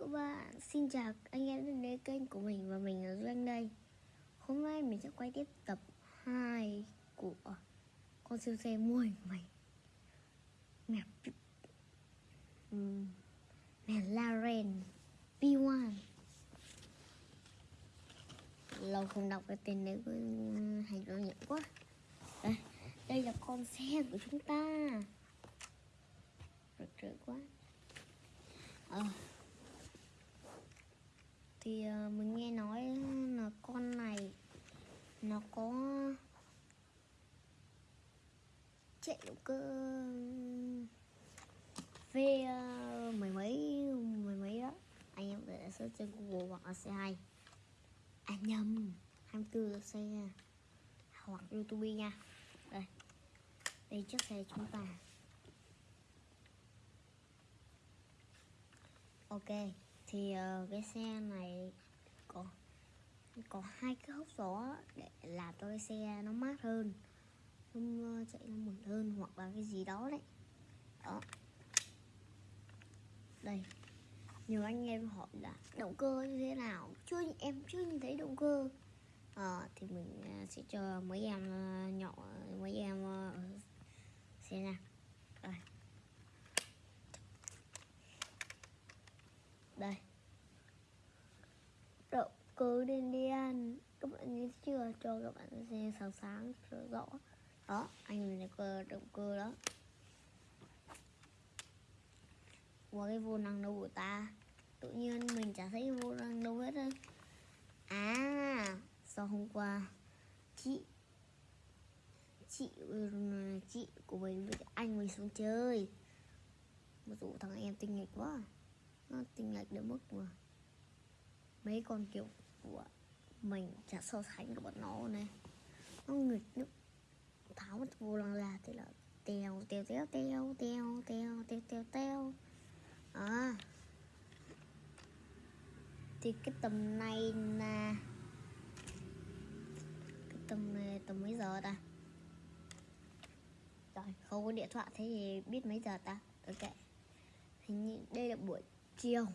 các bạn, xin chào anh em đến với kênh của mình và mình là Doanh đây. Hôm nay mình sẽ quay tiếp tập 2 của con siêu xe mua hình mày. Mẹ Mẹ Laren P1 Lâu không đọc cái tên đấy có hành động nhận quá. Đây, đây là con xe của chúng ta. Rực rỡ quá. Ờ thì ờ, mình nghe nói là con này nó có chạy động cơ, v mấy mười mấy mười mấy đó. Anh em để search trên google hoặc là xe hay à nhầm 24 xe hoặc youtube nha. Đây. Đây chiếc xe chúng ta. Ok thì uh, cái xe này có có hai cái hốc gió để làm cho cái xe nó mát hơn nó ờ, chạy nó mượt hơn hoặc là cái gì đó đấy. Đó. Đây. Nhiều anh em hỏi là động cơ như thế nào? Chưa em chưa nhìn thấy động cơ. À, thì mình sẽ cho mấy em nhỏ mấy em xem nào. Đây. Đây cứ cơ đen đen các bạn nhớ chưa? Cho các bạn xem sáng sáng rõ. Đó, anh này cơ, động cơ đó. Qua cái vô năng đâu của ta? Tự nhiên mình chả thấy vô năng đâu hết á. À sau hôm qua chị chị chị của mình với anh mình xuống chơi. Một dụ thằng em tinh nghịch quá. Nó tinh nghịch đến mức mà mấy con kiểu của mình, chả so sánh của bọn nó này. Nó nghịch nước tháo mất vô lăng là thế là teo teo teo teo teo teo teo teo teo. À. Thì cái tầm này là cái tầm này tầm mấy giờ ta? Rồi không có điện thoại thế thì biết mấy giờ ta? Ok hình như đây là buổi chiều.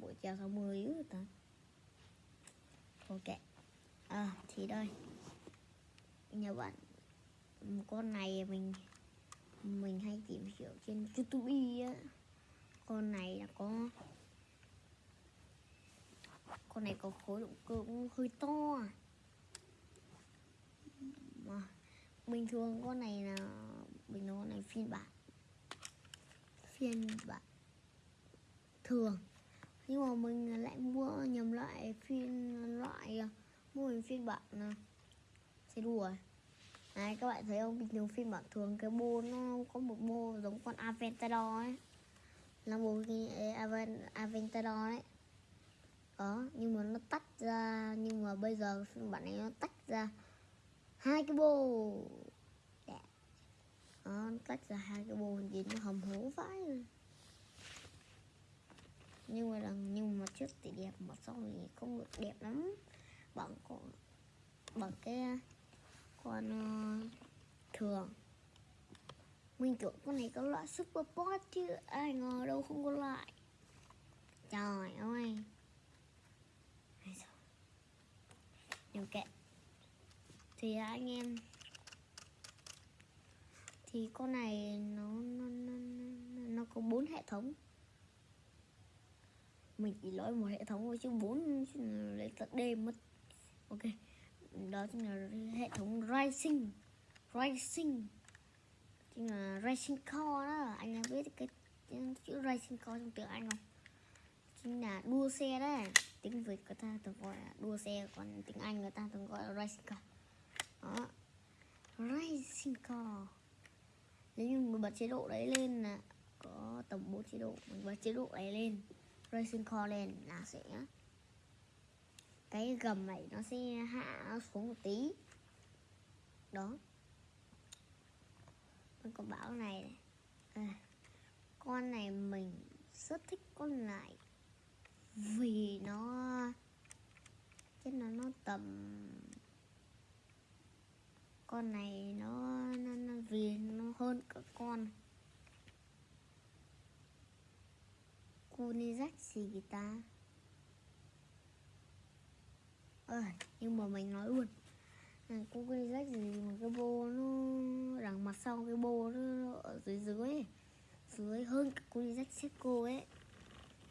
Buổi chiều sau 10 rồi ta? Ok. À thì đây. Nhà bạn, con này mình mình hay tìm hiểu trên youtube á. Con này là có, con này có khối động cơ cũng hơi to à. mà, bình thường con này là, bình thường con này phiên bản phiên bản thường nhưng mà mình lại mua nhầm loại phiên loại à, mua mình phiên bản xe đùa này các bạn thấy không? Bình thường phiên bản thường cái bô nó có một bô giống con Aventador ấy. Là bộ Aventador ấy. Đó nhưng mà nó tách ra nhưng mà bây giờ phiên bản này nó tách ra hai cái bô đó, nó tách ra hai cái bô nhìn nó hầm hố vãi nhưng mà lần nhưng mà trước thì đẹp mà sau thì không được đẹp lắm. Bằng con bằng cái con uh, thường. Mình tưởng con này có loại super pot chứ ai ngờ đâu không có loại. Trời ơi. Nhiều kệ thì anh em thì con này nó nó nó, nó có bốn hệ thống mình chỉ nói một hệ thống với chứ bốn lấy tận đêm mất. Ok, đó chính là hệ thống racing racing chính là racing car đó. Anh em biết cái chữ racing car trong tiếng anh không? Chính là đua xe đấy tiếng việt người ta thường gọi là đua xe, còn tiếng anh người ta thường gọi là racing car đó. Racing car nếu như mình bật chế độ đấy lên là có tầm 4 chế độ mình bật chế độ này lên. Racing Core lên là sẽ cái gầm này nó sẽ hạ xuống một tí. Đó. Con có bảo này. À, con này mình rất thích con này vì nó chứ nó nó tầm con này nó, nó, nó vì nó hơn cả con. Cô đi gì ta nhưng mà mình nói luôn. À, cô gì mà cái bô nó đằng mặt sau cái bô nó ở dưới dưới ấy. dưới hơn cả cô đi cô ấy.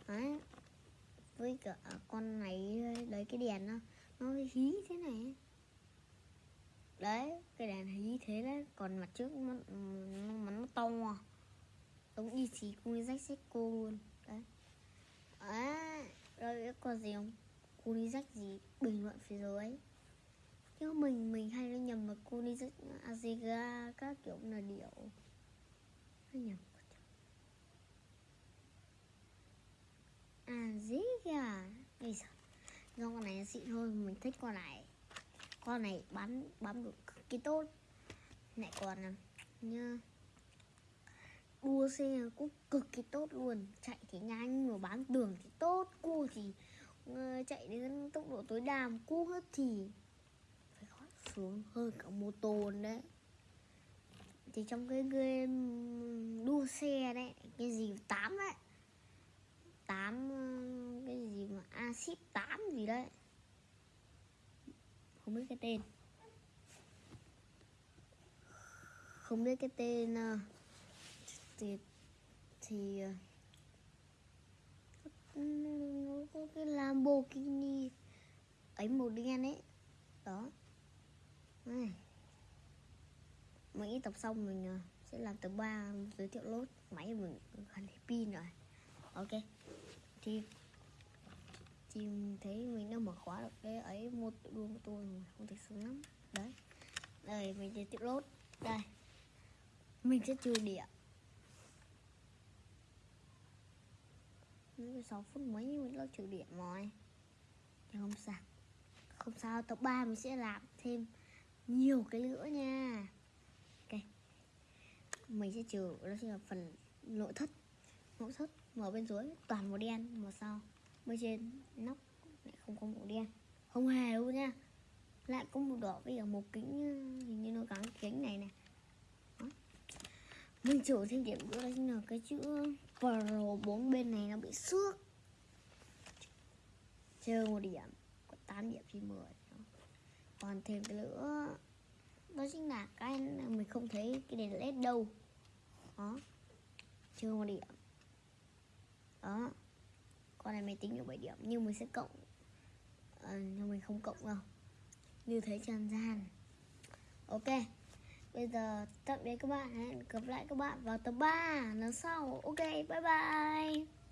Đấy. Với cả con này đấy cái đèn nó nó hí thế này đấy cái đèn hí thế đấy. Còn mặt trước nó nó, nó to giống y xí cô rách cô luôn gì không? Cô đi rách gì? Bình luận phía dưới. Chứ mình mình hay nó nhầm mà cô đi rách aziga các kiểu là điệu. Nó nhầm aziga? Bây giờ do con này xịn thôi mình thích con này. Con này bắn bắn được cực kỳ tốt. Lại còn như đua xe cũng cực kỳ tốt luôn. Chạy thì nhanh mà bán đường thì tốt cua thì uh, chạy đến tốc độ thì phải khó xuống hơn cả mô tô đấy. Thì trong cái game đua xe đấy, cái gì tám đấy, tám cái gì mà axit tám gì đấy. Không biết cái tên. Không biết cái tên ờ, thì thì ờ, có cái Lamborghini ấy màu đen ấy. Đó. Này. Mấy tập xong mình à, sẽ làm tập 3 giới thiệu lốt. Máy mình gần hết pin rồi. Ok. Thì thì thấy mình đã mở khóa được cái ấy một đua của tôi không thể sướng lắm. Đấy. Đây, mình giới thiệu lốt. Đây. Mình sẽ trừ điểm Sáu 6 phút mấy mình lo trừ điểm rồi thì không sao không sao tập 3 mình sẽ làm thêm nhiều cái nữa nha. Ok. Mình sẽ trừ, đó chính là phần nội thất. Nội thất, mở bên dưới, toàn màu đen, màu sau bên trên, nóc, lại không có màu đen. Không hề luôn nha. Lại có màu đỏ với cả một kính ờ, hình như nó gắn kính này này mình trừ thêm điểm nữa, đó chính là cái chữ Pro bốn bên này nó bị xước. Trừ một điểm. 8 điểm trên 10 Còn thêm cái nữa Đó chính là cái mình không thấy cái đèn led đâu. Đó chưa một điểm. Đó Con này mình tính được 7 điểm Nhưng mình sẽ cộng à, Nhưng mình không cộng đâu. Như thế trần gian. Ok Bây giờ tạm biệt các bạn Hẹn gặp lại các bạn vào tập 3 lần sau. Ok bye bye.